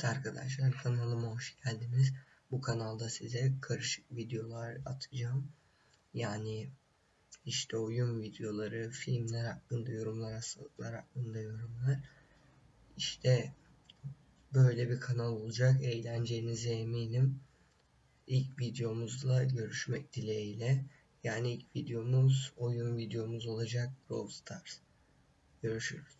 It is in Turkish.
Evet arkadaşlar kanalıma hoş geldiniz. Bu kanalda size karışık videolar atacağım. Yani işte oyun videoları, filmler hakkında yorumlar, hastalıklar hakkında yorumlar. İşte böyle bir kanal olacak. Eğleneceğinize eminim. İlk videomuzla görüşmek dileğiyle. Yani ilk videomuz oyun videomuz olacak Brawl Stars. Görüşürüz.